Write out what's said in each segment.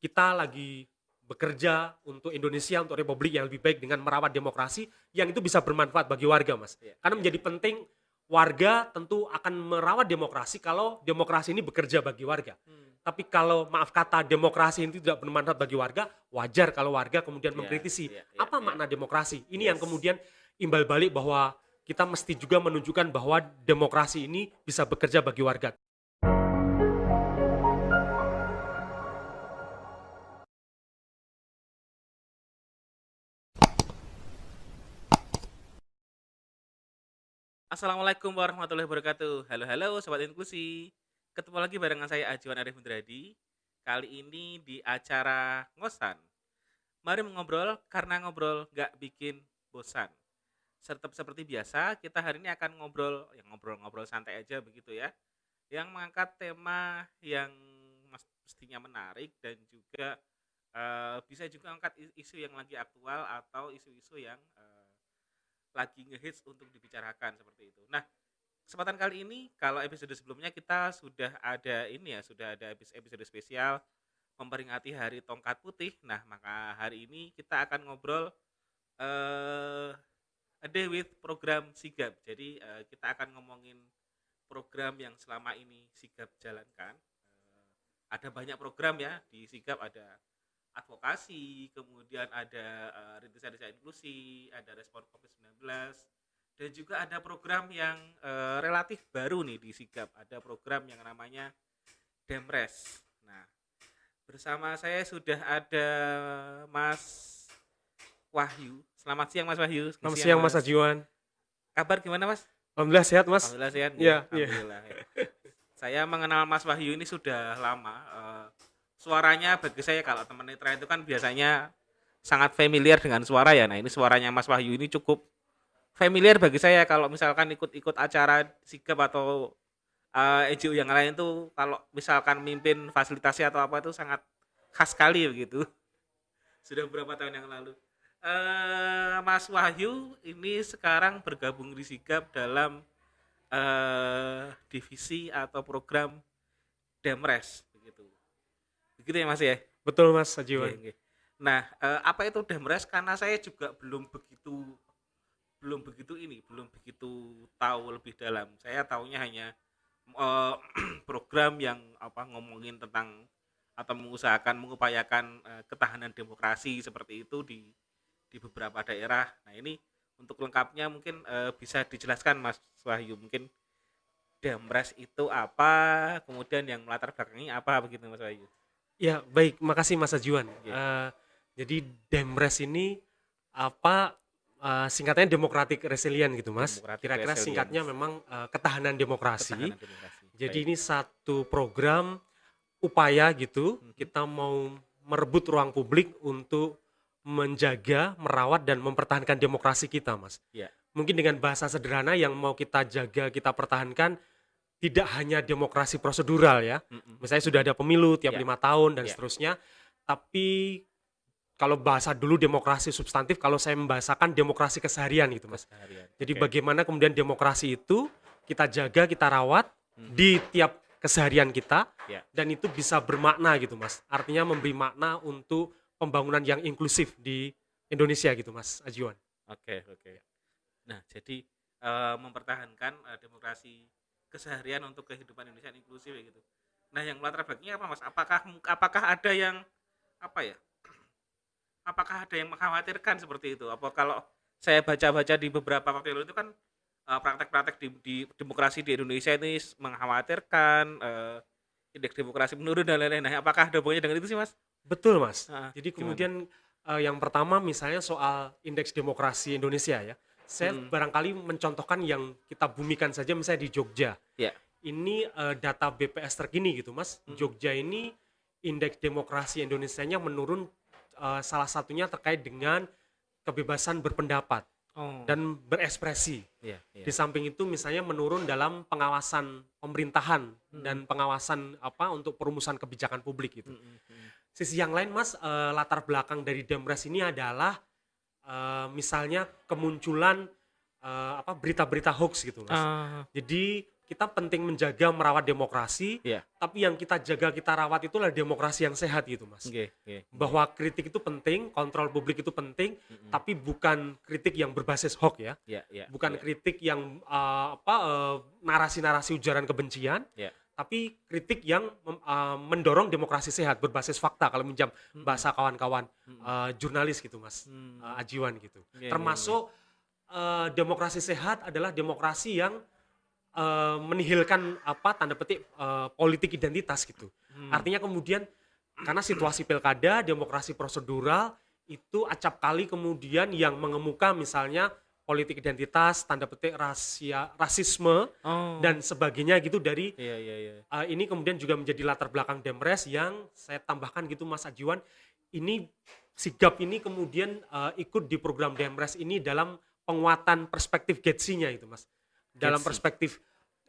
kita lagi bekerja untuk Indonesia untuk Republik yang lebih baik dengan merawat demokrasi yang itu bisa bermanfaat bagi warga mas Iya, karena iya. menjadi penting warga tentu akan merawat demokrasi kalau demokrasi ini bekerja bagi warga Hmm. tapi kalau maaf kata demokrasi ini tidak bermanfaat bagi warga wajar kalau warga kemudian Iya, mengkritisi iya, iya, apa iya. makna demokrasi ini yang Yes. kemudian imbal balik bahwa kita mesti juga menunjukkan bahwa demokrasi ini bisa bekerja bagi warga Assalamualaikum warahmatullahi wabarakatuh. Halo halo sobat inklusi. Ketemu lagi barengan saya Ajuan Arif Mundradi. Kali ini di acara ngosan. Mari mengobrol karena ngobrol nggak bikin bosan. Serta seperti biasa kita hari ini akan ngobrol, yang ngobrol-ngobrol santai aja begitu ya. Yang mengangkat tema yang mestinya menarik dan juga eh, bisa juga angkat is- isu yang lagi aktual atau isu-isu yang lagi ngehits untuk dibicarakan seperti itu. Nah, kesempatan kali ini kalau episode sebelumnya kita sudah ada ini ya, sudah ada episode, spesial memperingati Hari Tongkat Putih. Nah, maka hari ini kita akan ngobrol eh a day with program Sigap. Jadi eh, kita akan ngomongin program yang selama ini Sigap jalankan. Eh, ada banyak program ya di Sigap ada advokasi, kemudian ada eh, rintisan desa inklusi, ada respon COVID-19, dan juga ada program yang eh, relatif baru nih di Sigap. Ada program yang namanya Demres. Nah, bersama saya sudah ada Mas Wahyu. Selamat siang Mas Wahyu. Selamat siang Mas Ajiwan Kabar gimana Mas? Alhamdulillah sehat Mas Alhamdulillah sehat. Iya, iya. Alhamdulillah. ya. Saya mengenal Mas Wahyu ini sudah lama. Eh, suaranya bagi saya kalau teman netra itu kan biasanya sangat familiar dengan suara ya. Nah ini suaranya Mas Wahyu ini cukup familiar bagi saya kalau misalkan ikut-ikut acara sigap atau NGO yang lain tuh kalau misalkan mimpin fasilitasi atau apa itu sangat khas sekali begitu. Sudah beberapa tahun yang lalu. Eh, Mas Wahyu ini sekarang bergabung di sigap dalam eh divisi atau program Demres Begitu ya Mas ya? Betul Mas Ajiwan Oke, oke. Nah, eh, apa itu Demres? Karena saya juga belum begitu belum begitu ini, belum begitu tahu lebih dalam. Saya tahunya hanya eh, program yang apa ngomongin tentang atau mengusahakan mengupayakan eh, ketahanan demokrasi seperti itu di di beberapa daerah. Nah, ini untuk lengkapnya mungkin eh, bisa dijelaskan Mas Wahyu mungkin Demres itu apa, kemudian yang melatar belakangi apa begitu Mas Wahyu? Ya baik makasih Mas Ajiwan Iya. Eh, Jadi Demres ini apa eh, singkatnya Democratic Resilient gitu Mas Kira-kira singkatnya memang eh, ketahanan demokrasi Ketahanan demokrasi. Jadi Baik. ini satu program upaya gitu Mhm. kita mau merebut ruang publik untuk menjaga, merawat dan mempertahankan demokrasi kita, Mas. Iya. Mungkin dengan bahasa sederhana yang mau kita jaga, kita pertahankan tidak hanya demokrasi prosedural ya. Mm-mm. Misalnya sudah ada pemilu tiap Iya. lima tahun dan Iya. seterusnya, tapi kalau bahasa dulu demokrasi substantif, kalau saya membahasakan demokrasi keseharian gitu, Mas. Keseharian. Jadi Oke. bagaimana kemudian demokrasi itu kita jaga, kita rawat Mhm. di tiap keseharian kita Ya. dan itu bisa bermakna gitu mas artinya memberi makna untuk pembangunan yang inklusif di Indonesia gitu mas Ajiwan Oke, oke. Nah, jadi eh, mempertahankan eh, demokrasi keseharian untuk kehidupan Indonesia yang inklusif ya gitu. Nah, yang melatar belakangnya apa, Mas? Apakah apakah ada yang apa ya? Apakah ada yang mengkhawatirkan seperti itu? Apa kalau saya baca-baca di beberapa waktu lalu itu kan eh, praktek-praktek di, di demokrasi di Indonesia ini mengkhawatirkan eh, indeks demokrasi menurun dan lain-lain. Nah, apakah ada hubungannya dengan itu sih, Mas? betul mas Ah, jadi gimana? kemudian eh, yang pertama misalnya soal indeks demokrasi Indonesia ya saya Hmm. barangkali mencontohkan yang kita bumikan saja misalnya di Jogja Ya. ini eh, data BPS terkini gitu mas Hmm. Jogja ini indeks demokrasi Indonesia-nya menurun eh, salah satunya terkait dengan kebebasan berpendapat Oh, dan berekspresi iya, iya. Di samping itu misalnya menurun dalam pengawasan pemerintahan Hmm. dan pengawasan apa untuk perumusan kebijakan publik gitu. Mm, mm, mm. Sisi yang lain Mas eh, latar belakang dari Demres ini adalah eh, misalnya kemunculan eh, apa berita-berita hoax gitu Mas. Ah, Jadi kita penting menjaga merawat demokrasi, Iya. tapi yang kita jaga kita rawat itulah demokrasi yang sehat gitu mas. Oke, oke. Bahwa kritik itu penting, kontrol publik itu penting, Mm-mm. tapi bukan kritik yang berbasis hoax ya, Iya, iya. bukan iya. kritik yang eh, apa narasi-narasi ujaran kebencian, Iya. Tapi kritik yang mem- eh, mendorong demokrasi sehat berbasis fakta kalau minjam Mm-mm. bahasa kawan-kawan eh, jurnalis gitu mas, Hmm. eh, ajiwan gitu. Iya, iya, Termasuk eh, demokrasi sehat adalah demokrasi yang eh, menihilkan apa tanda petik eh, politik identitas gitu. Hmm. Artinya kemudian karena situasi pilkada, demokrasi prosedural itu acap kali kemudian yang mengemuka misalnya politik identitas, tanda petik rasia, rasisme oh. dan sebagainya gitu dari iya, iya, iya. uh, ini kemudian juga menjadi latar belakang Demres yang saya tambahkan gitu Mas Ajiwan ini sigap ini kemudian uh, ikut di program Demres ini dalam penguatan perspektif Getsi-nya itu Mas dalam Getsi. perspektif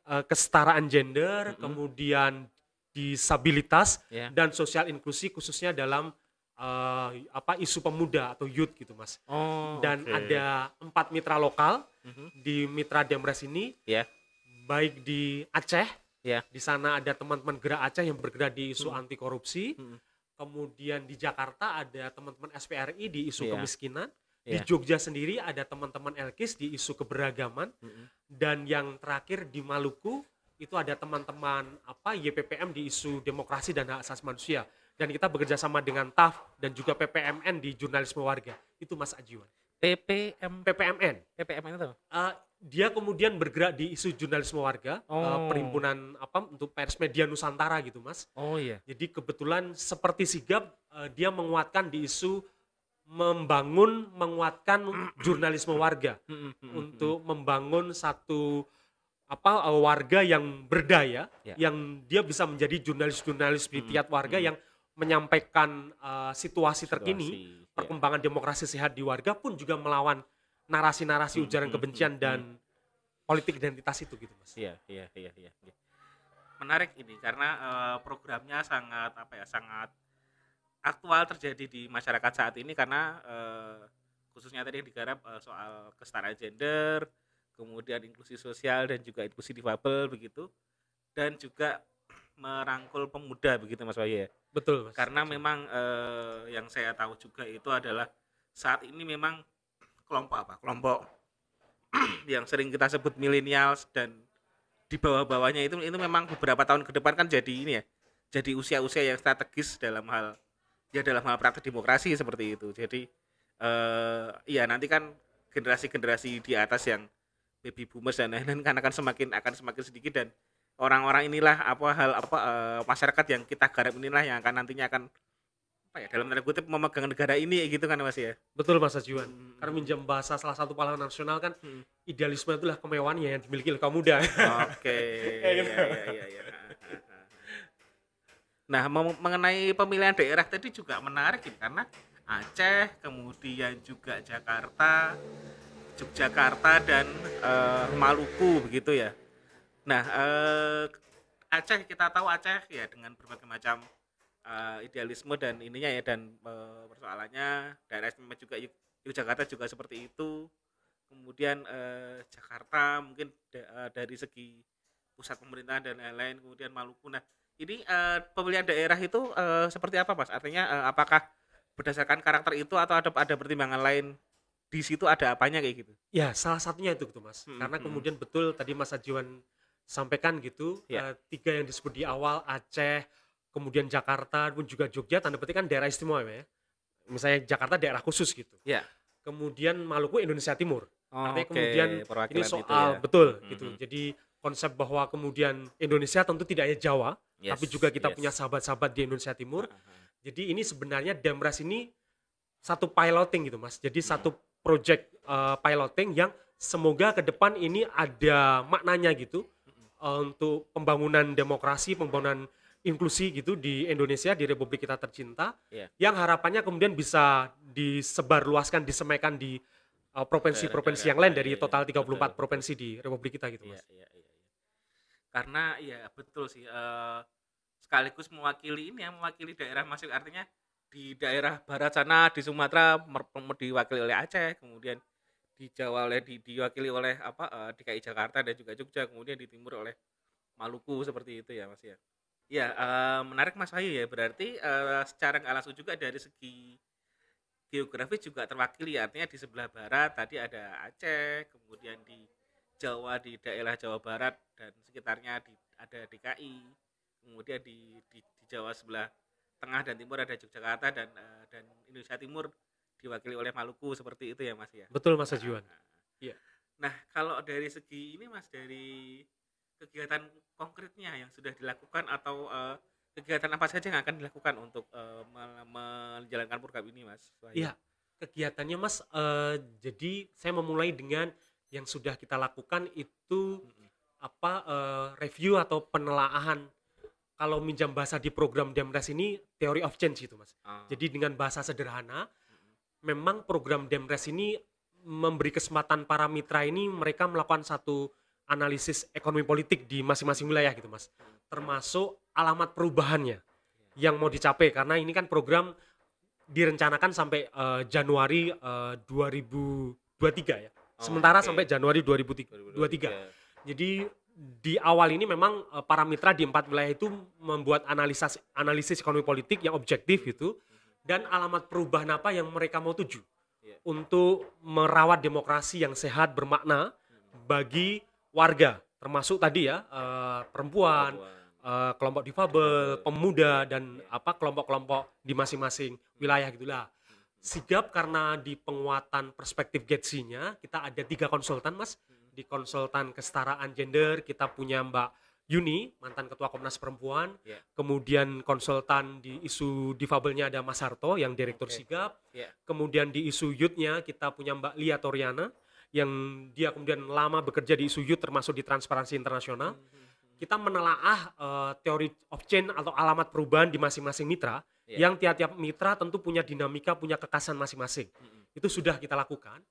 uh, kesetaraan gender Mm-mm. kemudian disabilitas Iya. dan sosial inklusi khususnya dalam uh, apa isu pemuda atau youth gitu Mas Oh, dan oke. ada empat mitra lokal Mhm. di mitra Demres ini Iya. baik di Aceh Iya. di sana ada teman-teman gerak Aceh yang bergerak di isu Hmm. anti korupsi Mm-mm. kemudian di Jakarta ada teman-teman SPRI di isu Iya. kemiskinan di Iya. Jogja sendiri ada teman-teman Elkis di isu keberagaman Mm-mm. dan yang terakhir di Maluku itu ada teman-teman apa YPPM di isu demokrasi dan hak asasi manusia dan kita bekerja sama dengan TAF dan juga PPMN di jurnalisme warga. Itu Mas Ajiwan. PPM PPMN PPM itu Uh, dia kemudian bergerak di isu jurnalisme warga, uh, Oh. perhimpunan apa untuk pers media Nusantara gitu, Mas. oh iya. Jadi kebetulan seperti sigap uh, dia menguatkan di isu membangun menguatkan jurnalisme warga. Untuk membangun satu apa uh, warga yang berdaya, Ya. yang dia bisa menjadi jurnalis-jurnalis di tiap warga yang menyampaikan uh, situasi terkini Situasi, ya. perkembangan demokrasi sehat di warga pun juga melawan narasi-narasi Hmm, ujaran hmm, kebencian hmm, dan politik identitas itu gitu mas. Iya, iya, iya, iya. iya. Menarik ini karena eh, programnya sangat apa ya, sangat aktual terjadi di masyarakat saat ini karena eh, khususnya tadi yang digarap eh, soal kesetaraan gender, kemudian inklusi sosial dan juga inklusi difabel begitu, dan juga merangkul pemuda begitu Mas Wahyu ya. Betul mas. Karena memang eh, yang saya tahu juga itu adalah saat ini memang kelompok apa? Kelompok yang sering kita sebut millennials dan di bawah-bawahnya itu itu memang beberapa tahun ke depan kan jadi ini ya. Jadi usia-usia yang strategis dalam hal ya dalam hal praktek demokrasi seperti itu. Jadi eh iya nanti kan generasi-generasi di atas yang baby boomers dan lain-lain kan akan semakin akan semakin sedikit dan orang-orang inilah apa hal apa eh, masyarakat yang kita garap inilah yang akan nantinya akan apa ya dalam tanda kutip memegang negara ini gitu kan Mas ya. Betul mas Ajuan. Hmm. Karena minjam bahasa salah satu pahlawan nasional kan Hmm. idealisme itulah kemewahan yang dimiliki oleh kaum muda. Oke. Ya, Iya gitu. iya iya iya. Nah, mengenai pemilihan daerah tadi juga menarik ini karena Aceh, kemudian juga Jakarta, Yogyakarta dan eh, Maluku begitu ya. Nah, eh, Aceh kita tahu Aceh ya dengan berbagai macam eh, idealisme dan ininya ya dan eh, persoalannya daerah istimewa juga Yog- Yogyakarta juga seperti itu. Kemudian eh, Jakarta mungkin da- dari segi pusat pemerintahan dan lain-lain, kemudian Maluku. Nah, ini eh, pemilihan daerah itu eh, seperti apa, Mas? Artinya eh, apakah berdasarkan karakter itu atau ada ada pertimbangan lain di situ ada apanya kayak gitu? ya salah satunya itu gitu mas. Hmm, Karena hmm. kemudian betul tadi mas Ajuan sampaikan gitu Ya. eh, tiga yang disebut di awal Aceh, kemudian Jakarta pun juga Jogja tanda petik kan daerah istimewa ya. Misalnya Jakarta daerah khusus gitu. Ya. Kemudian Maluku Indonesia Timur. Oh, Artinya oke, kemudian perwakilan ini soal ya. betul Mhm. gitu. Jadi konsep bahwa kemudian Indonesia tentu tidak hanya Jawa, Yes, tapi juga kita yes. punya sahabat-sahabat di Indonesia Timur. Aha. Jadi ini sebenarnya Demres ini satu piloting gitu Mas. Jadi Mhm. satu project uh, piloting yang semoga ke depan ini ada maknanya gitu. Uh, untuk pembangunan demokrasi, pembangunan inklusi gitu di Indonesia di Republik kita tercinta. Iya. Yang harapannya kemudian bisa disebarluaskan, disemaikan di uh, provinsi-provinsi yang lain dari iya, total iya. 34 Betul, provinsi di Republik kita gitu Iya, Mas. iya, iya, iya. Karena ya betul sih eh, sekaligus mewakili ini ya mewakili daerah masing artinya di daerah barat sana di Sumatera diwakili oleh Aceh, kemudian di Jawa oleh di, diwakili oleh apa eh, DKI Jakarta dan juga Jogja, kemudian di timur oleh Maluku seperti itu ya Mas ya. Ya, eh, menarik Mas Wahyu ya. Berarti eh, secara nggak langsung juga dari segi geografis juga terwakili artinya di sebelah barat tadi ada Aceh, kemudian di Jawa di daerah Jawa Barat dan sekitarnya di, ada DKI, kemudian di, di, di Jawa sebelah tengah dan timur ada Yogyakarta dan eh, dan Indonesia Timur diwakili oleh Maluku seperti itu ya Mas ya. Betul Mas Ajuan. Nah, Iya. Nah, kalau dari segi ini Mas dari kegiatan konkretnya yang sudah dilakukan atau eh, kegiatan apa saja yang akan dilakukan untuk me- menjalankan program ini Mas? Iya, kegiatannya Mas, eh, jadi saya memulai dengan yang sudah kita lakukan itu Mm-mm. apa eh, review atau penelaahan kalau minjam bahasa di program Demres ini theory of change itu Mas. Ah, Jadi dengan bahasa sederhana. Memang program Demres ini memberi kesempatan para mitra ini mereka melakukan satu analisis ekonomi politik di masing-masing wilayah gitu Mas. Termasuk alamat perubahannya yang mau dicapai karena ini kan program direncanakan sampai eh, Januari eh, 2023 ya. Oh, Sementara oke. sampai Januari 2023. Jadi di awal ini memang eh, para mitra di empat wilayah itu membuat analisis analisis ekonomi politik yang objektif itu dan alamat perubahan apa yang mereka mau tuju Iya. untuk merawat demokrasi yang sehat bermakna bagi warga termasuk tadi ya eh, perempuan, eh, kelompok difabel, pemuda dan apa kelompok-kelompok di masing-masing wilayah gitulah. Sigap karena di penguatan perspektif Getsi-nya kita ada tiga konsultan mas di konsultan kesetaraan gender kita punya Mbak Yuni mantan ketua Komnas Perempuan Ya. kemudian konsultan di isu difabelnya ada Mas Harto yang direktur Oke. Sigap Ya. kemudian di isu youth-nya kita punya Mbak Lia Toriana yang dia kemudian lama bekerja di isu youth termasuk di Transparansi Internasional kita menelaah eh, teori of change atau alamat perubahan di masing-masing mitra Iya. yang tiap-tiap mitra tentu punya dinamika, punya kekasan masing-masing. Mm-mm. Itu sudah kita lakukan.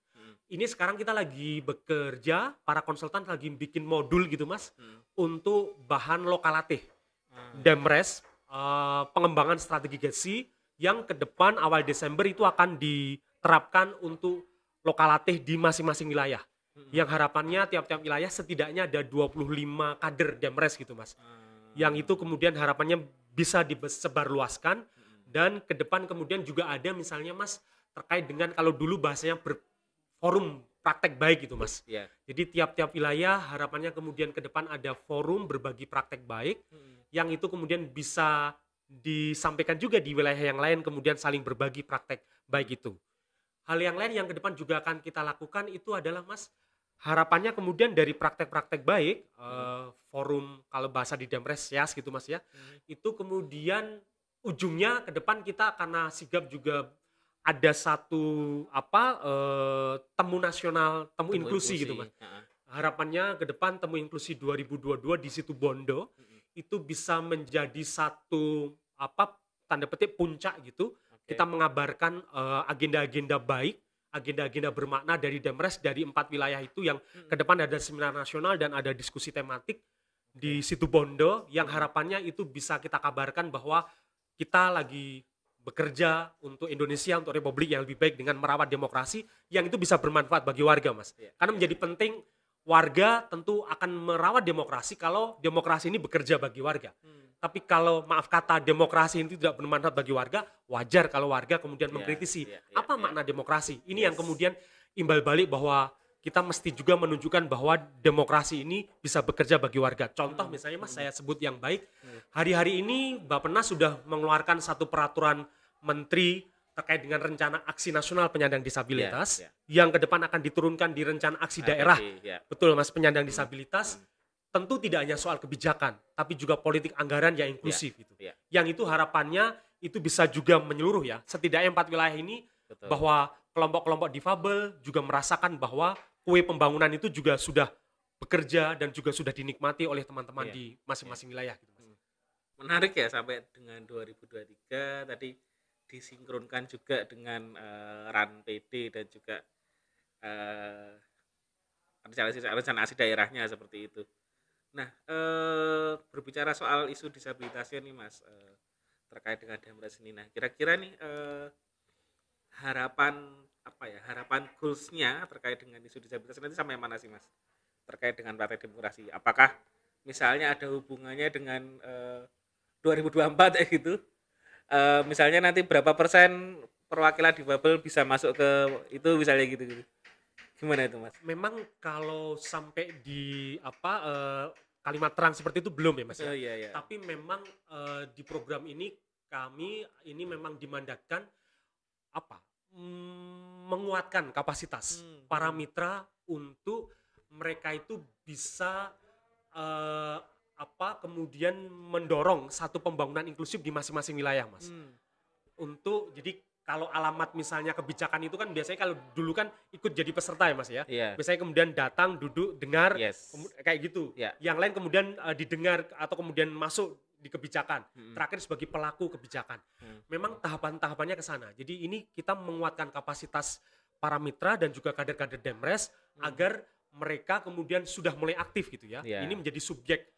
Ini sekarang kita lagi bekerja, para konsultan lagi bikin modul gitu Mas Mm. untuk bahan lokalatif. Ah, Demres eh, pengembangan strategi GESI yang ke depan awal Desember itu akan diterapkan untuk lokalatif di masing-masing wilayah. mm-mm. Yang harapannya tiap-tiap wilayah setidaknya ada 25 kader Demres gitu Mas Ah, yang itu kemudian harapannya bisa disebarluaskan mm-mm. dan ke depan kemudian juga ada misalnya Mas terkait dengan kalau dulu bahasanya berforum praktek baik gitu Mas. Iya. Jadi tiap-tiap wilayah harapannya kemudian ke depan ada forum berbagi praktek baik Mm-mm. yang itu kemudian bisa disampaikan juga di wilayah yang lain kemudian saling berbagi praktek baik itu. Hal yang lain yang ke depan juga akan kita lakukan itu adalah Mas harapannya kemudian dari praktek-praktek baik eh, forum kalau bahasa di Demres Yas gitu Mas ya Mm. itu kemudian ujungnya ke depan kita karena sigap juga ada satu apa eh, temu nasional temu, Temu inklusi, gitu mas Ah, harapannya ke depan temu inklusi 2022 di situ Bondo mm-mm. itu bisa menjadi satu apa tanda petik puncak gitu Oke. kita mengabarkan eh, agenda-agenda baik agenda-agenda bermakna dari Demres dari empat wilayah itu yang Mm-mm. ke depan ada seminar nasional dan ada diskusi tematik di situ Bondo yang harapannya itu bisa kita kabarkan bahwa kita lagi bekerja untuk Indonesia untuk Republik yang lebih baik dengan merawat demokrasi yang itu bisa bermanfaat bagi warga mas Iya, karena iya. menjadi penting warga tentu akan merawat demokrasi kalau demokrasi ini bekerja bagi warga Mm. tapi kalau maaf kata demokrasi ini tidak bermanfaat bagi warga wajar kalau warga kemudian Iya, mengkritisi iya, iya, apa iya. makna demokrasi ini yang Yes. kemudian imbal balik bahwa kita mesti juga menunjukkan bahwa demokrasi ini bisa bekerja bagi warga. Contoh Hmm, misalnya Mas hmm. saya sebut yang baik. Hmm. Hari-hari ini Bappenas sudah mengeluarkan satu peraturan menteri terkait dengan rencana aksi nasional penyandang disabilitas Iya, yang ke depan akan diturunkan di rencana aksi daerah. APD, ya. Betul Mas penyandang Hmm, disabilitas hmm. tentu tidak hanya soal kebijakan tapi juga politik anggaran yang inklusif gitu. iya. Yang itu harapannya itu bisa juga menyeluruh ya. Setidaknya empat wilayah ini Betul. bahwa kelompok-kelompok difabel juga merasakan bahwa kue pembangunan itu juga sudah bekerja dan juga sudah dinikmati oleh teman-teman Iya, di masing-masing wilayah gitu Mas. menarik ya sampai dengan 2023 tadi disinkronkan juga dengan eh, RAN PD dan juga eh, rencana aksi daerahnya seperti itu. Nah, eh, berbicara soal isu disabilitasnya nih Mas eh, terkait dengan Demres ini. Nah, kira-kira nih eh, harapan apa ya? Harapan goalsnya terkait dengan isu disabilitas nanti sampai mana sih Mas? Terkait dengan Partai Demokrasi. Apakah misalnya ada hubungannya dengan eh, 2024 ya gitu. Eh, misalnya nanti berapa persen perwakilan difabel bisa masuk ke itu misalnya gitu gitu. Gimana itu Mas? Memang kalau sampai di apa eh, kalimat terang seperti itu belum ya Mas ya. Oh iya iya. Tapi memang eh, di program ini kami ini memang dimandatkan apa? Menguatkan kapasitas Hmm, para hmm. mitra untuk mereka itu bisa eh, apa kemudian mendorong satu pembangunan inklusif di masing-masing wilayah, Mas. Hmm. Untuk jadi kalau alamat misalnya kebijakan itu kan biasanya kalau dulu kan ikut jadi peserta ya, Mas ya. Iya. Biasanya kemudian datang, duduk, dengar, Yes. kayak gitu. Ya. Yang lain kemudian eh, didengar atau kemudian masuk di kebijakan. Hmm. Terakhir sebagai pelaku kebijakan. Hmm. Memang tahapan-tahapannya ke sana. Jadi ini kita menguatkan kapasitas para mitra dan juga kader-kader Demres Hmm. agar mereka kemudian sudah mulai aktif gitu ya. Ya. Ini menjadi subjek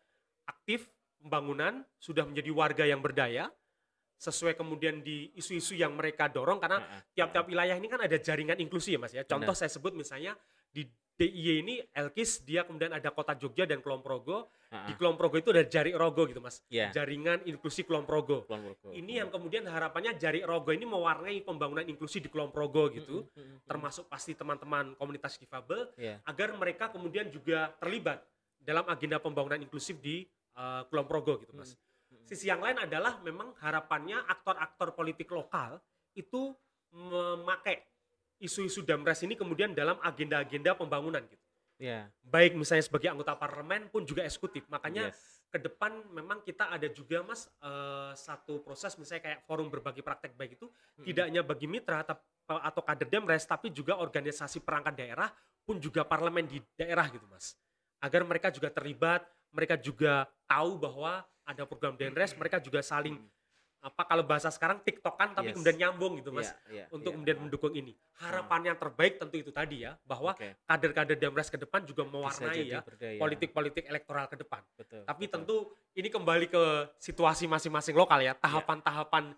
aktif pembangunan, sudah menjadi warga yang berdaya sesuai kemudian di isu-isu yang mereka dorong karena tiap-tiap wilayah ini kan ada jaringan inklusi ya Mas ya. Contoh saya sebut misalnya di DIY ini Elkis dia kemudian ada Kota Jogja dan Kulon Progo. Ha-ha. Di Kulon Progo itu ada Jari Rogo gitu Mas. Iya. Jaringan inklusi Kulon Progo. Kulon Progo. Ini yang kemudian harapannya Jari Rogo ini mewarnai pembangunan inklusi di Kulon Progo gitu. Hmm, hmm. Termasuk pasti teman-teman komunitas difabel Iya. agar mereka kemudian juga terlibat dalam agenda pembangunan inklusif di uh, Kulon Progo gitu Mas. Hmm, hmm. Sisi yang lain adalah memang harapannya aktor-aktor politik lokal itu memakai isu-isu Damres ini kemudian dalam agenda-agenda pembangunan gitu. Iya. Baik misalnya sebagai anggota parlemen pun juga eksekutif. Makanya Yes. ke depan memang kita ada juga Mas eh, satu proses misalnya kayak forum berbagi praktek baik itu Hmm. tidak hanya bagi mitra atau kader Demres tapi juga organisasi perangkat daerah pun juga parlemen di daerah gitu Mas. Agar mereka juga terlibat, mereka juga tahu bahwa ada program Demres, mereka juga saling Hmm. Apa kalau bahasa sekarang TikTokan tapi Yes. kemudian nyambung gitu Mas Iya, iya, untuk iya. kemudian mendukung ini. Harapan yang terbaik tentu itu tadi ya bahwa Oke. kader-kader Demres ke depan juga mewarnai ya berdaya. politik-politik elektoral ke depan. Betul. Tapi betul. tentu ini kembali ke situasi masing-masing lokal ya, tahapan-tahapan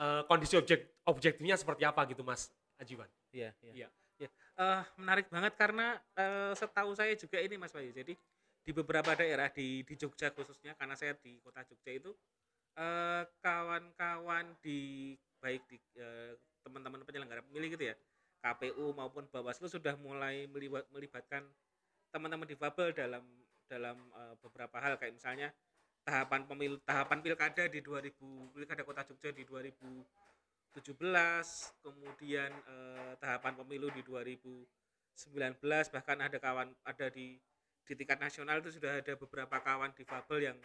eh, kondisi objek objektifnya seperti apa gitu Mas Ajiwan. Iya, iya. Iya. Iya. Eh, menarik banget karena eh, setahu saya juga ini Mas Bayu. Jadi di beberapa daerah di di Jogja khususnya karena saya di kota Jogja itu eh, kawan-kawan di baik di eh, teman-teman penyelenggara pemilih gitu ya, KPU maupun Bawaslu sudah mulai melibat, melibatkan teman-teman difabel dalam dalam eh, beberapa hal. Kayak misalnya tahapan pemilu tahapan pilkada di 2000 pilkada kota Jogja di 2017 kemudian eh, tahapan pemilu di 2019 bahkan ada kawan ada di di tingkat nasional itu sudah ada beberapa kawan difabel yang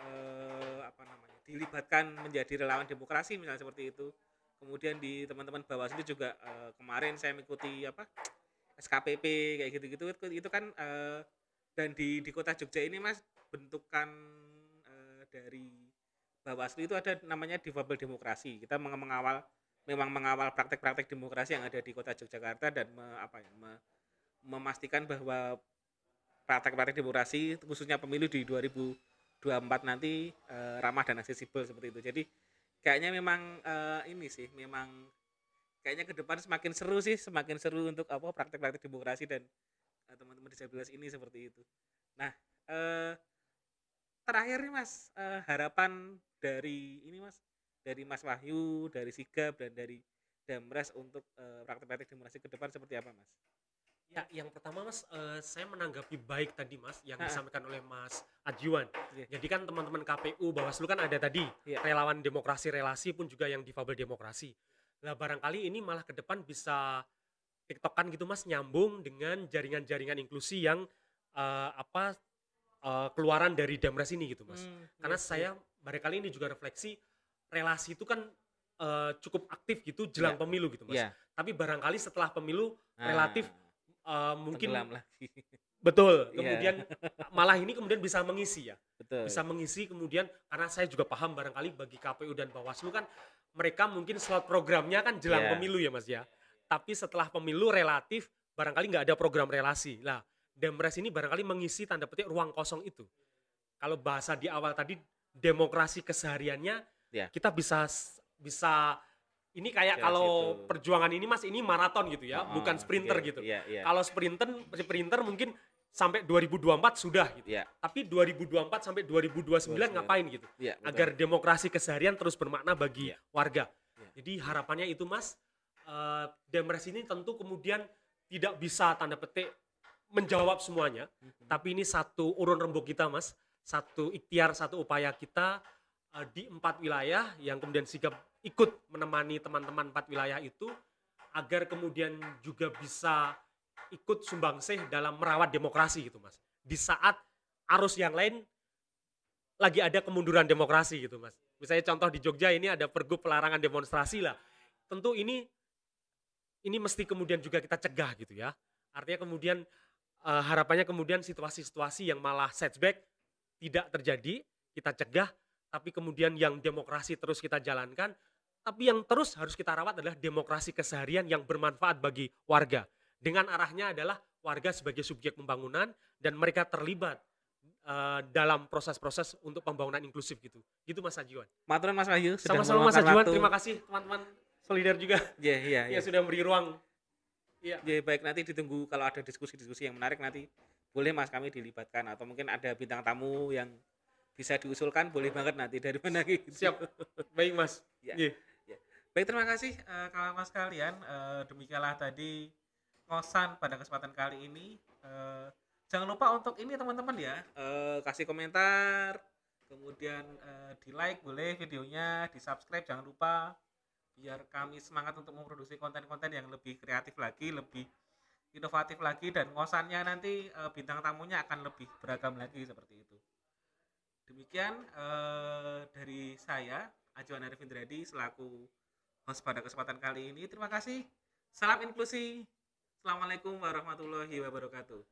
eh, apa namanya dilibatkan menjadi relawan demokrasi misalnya seperti itu. Kemudian di teman-teman Bawaslu juga eh, kemarin saya mengikuti apa SKPP kayak gitu-gitu. Itu, kan eh, dan di di kota Jogja ini mas bentukan eh, dari Bawaslu itu ada namanya difabel demokrasi. Kita meng- mengawal memang mengawal praktek-praktek demokrasi yang ada di kota Yogyakarta dan me- apa ya, me- memastikan bahwa praktek-praktek demokrasi khususnya pemilu di 2024 nanti eh, ramah dan aksesibel seperti itu. Jadi kayaknya memang eh, ini sih memang kayaknya ke depan semakin seru sih semakin seru untuk apa praktek-praktek demokrasi dan eh, teman-teman disabilitas ini seperti itu. Nah eh, terakhir nih mas eh, harapan dari ini mas dari Mas Wahyu dari Sigap dan dari Damres untuk praktek-praktek demokrasi ke depan seperti apa mas Ya, yang pertama Mas, eh, saya menanggapi baik tadi Mas yang Ha-ha. disampaikan oleh Mas Ajiwan. Iya. Jadi kan teman-teman KPU Bawaslu kan ada tadi Iya. relawan demokrasi relasi pun juga yang difabel demokrasi. Lah barangkali ini malah ke depan bisa tiktokan gitu Mas nyambung dengan jaringan-jaringan inklusi yang eh, apa eh, keluaran dari Damres ini gitu Mas. Hmm, Karena iya, saya barangkali ini juga refleksi relasi itu kan eh, cukup aktif gitu jelang Iya. pemilu gitu Mas. iya Tapi barangkali setelah pemilu Nah, relatif eh, mungkin tenggelam lagi. Betul. Iya. kemudian malah ini kemudian bisa mengisi ya. Betul. Bisa mengisi kemudian karena saya juga paham barangkali bagi KPU dan Bawaslu kan mereka mungkin slot programnya kan jelang Iya. pemilu ya Mas ya. Tapi setelah pemilu relatif barangkali nggak ada program relasi. Lah Demres ini barangkali mengisi tanda petik ruang kosong itu. Kalau bahasa di awal tadi demokrasi kesehariannya Iya. kita bisa bisa ini kayak Jelas kalau itu. perjuangan ini Mas ini maraton gitu ya Oh, bukan sprinter iya, gitu iya, iya. kalau sprinter sprinter mungkin sampai 2024 sudah gitu. Iya. Tapi 2024 sampai 2029 ngapain gitu? Iya, betul. Agar demokrasi keseharian terus bermakna bagi Iya. warga. Iya. Jadi harapannya itu Mas, eh, Demres ini tentu kemudian tidak bisa tanda petik menjawab semuanya, Mhm. tapi ini satu urun rembuk kita Mas, satu ikhtiar, satu upaya kita eh, di empat wilayah yang kemudian sigap ikut menemani teman-teman empat wilayah itu agar kemudian juga bisa ikut sumbangsih dalam merawat demokrasi gitu Mas. Di saat arus yang lain lagi ada kemunduran demokrasi gitu Mas. Misalnya contoh di Jogja ini ada pergub pelarangan demonstrasi lah. Tentu ini ini mesti kemudian juga kita cegah gitu ya. Artinya kemudian eh, harapannya kemudian situasi-situasi yang malah setback tidak terjadi, kita cegah, tapi kemudian yang demokrasi terus kita jalankan, tapi yang terus harus kita rawat adalah demokrasi keseharian yang bermanfaat bagi warga. Dengan arahnya adalah warga sebagai subjek pembangunan dan mereka terlibat eh, dalam proses-proses untuk pembangunan inklusif gitu. Gitu Mas Ajiwan. Maturan Mas Wahyu sudah Sama-sama Mas Ajiwan, terima kasih teman-teman solidar juga Iya, iya, iya. yang sudah memberi ruang. Iya. Ya, baik nanti ditunggu kalau ada diskusi-diskusi yang menarik nanti boleh Mas kami dilibatkan atau mungkin ada bintang tamu yang bisa diusulkan boleh banget nanti dari mana gitu. Siap. Baik Mas. Ya. Iya. Baik terima kasih eh, kawan-kawan sekalian Eh, demikianlah tadi ngosan pada kesempatan kali ini. Eh, jangan lupa untuk ini teman-teman ya eh, kasih komentar, kemudian eh, di like boleh videonya, di subscribe jangan lupa biar kami semangat untuk memproduksi konten-konten yang lebih kreatif lagi, lebih inovatif lagi dan ngosannya nanti eh, bintang tamunya akan lebih beragam lagi seperti itu. Demikian eh, dari saya Ajuan Arif Indradi selaku host pada kesempatan kali ini. Terima kasih. Salam inklusi. Assalamualaikum warahmatullahi wabarakatuh.